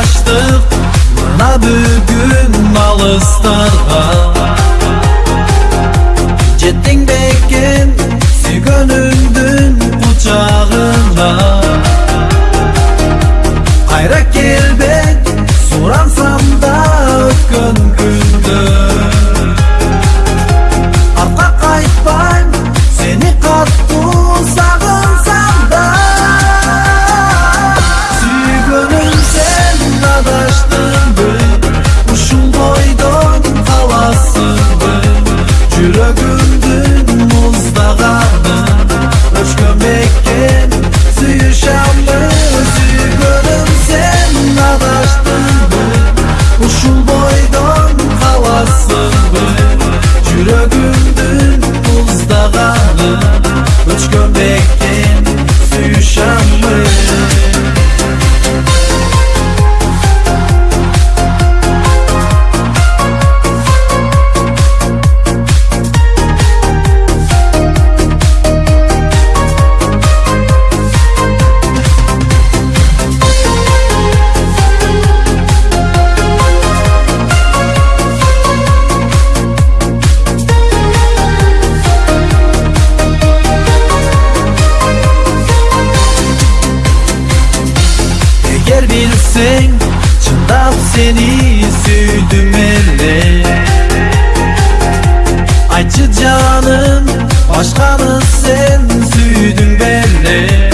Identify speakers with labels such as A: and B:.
A: Acıraştık Bana bugün alıstarga Jettin bekin Sügönündün kucağına Kayra kelbek Soransam bilsin Çıldap seni sürdüm elle Acı canım başkanı sen sürdün belle